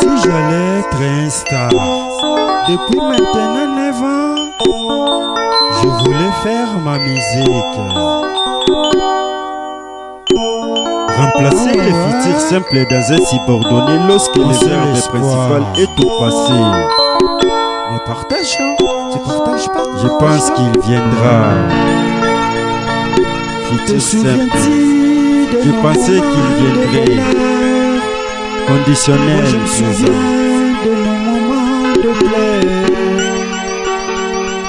Si j'allais être un star, depuis maintenant 9 ans, je voulais faire ma musique. Remplacer les futurs simples dans un subordonné lorsque le verbe principal est au passé. Mais partage, hein? Tu partages pas Je pense qu'il viendra. Futur simple. Je pensais qu'il viendrait. Je me souviens de nos moments de plaie.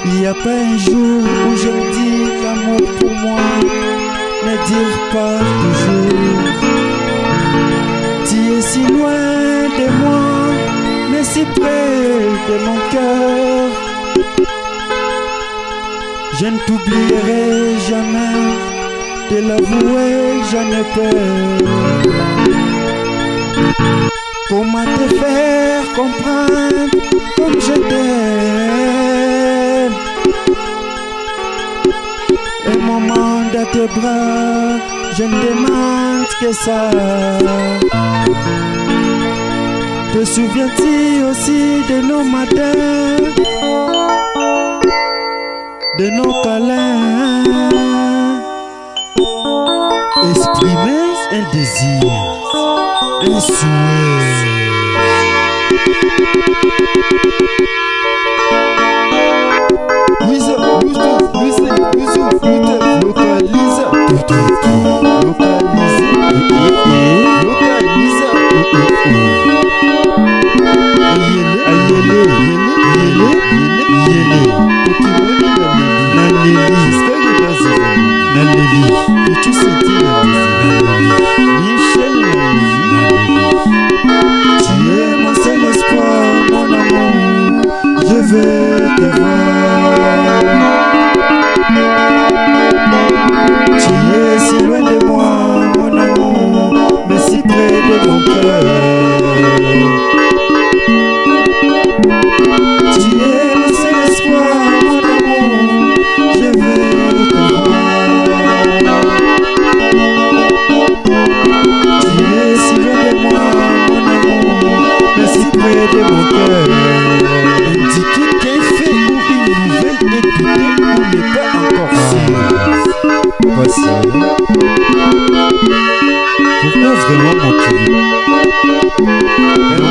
Il n'y a pas un jour où je me dis l'amour pour moi ne dire pas toujours. Tu es si loin de moi, mais si près de mon cœur. Je ne t'oublierai jamais, de l'avouer, j'en ai peur. Comment te faire comprendre comme je t'aime? Un moment dans tes bras, je ne demande que ça. Te souviens-tu aussi de nos matins? De nos câlins? Exprimer un désir, localiza, localiza, localiza. Voici. Pourquoi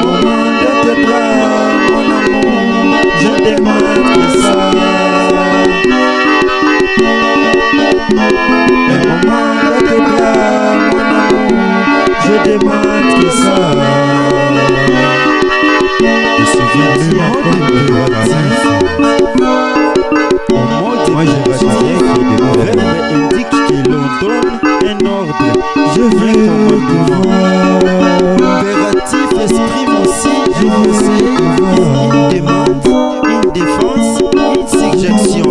moment de tes bras, mon amour, je demande que ça. Moment de tes bras, mon amour, je demande que ça. un ordre. Je veux le pouvoir. Opératif, esprit, voici. Je veux Une demande, une défense, une suggestion.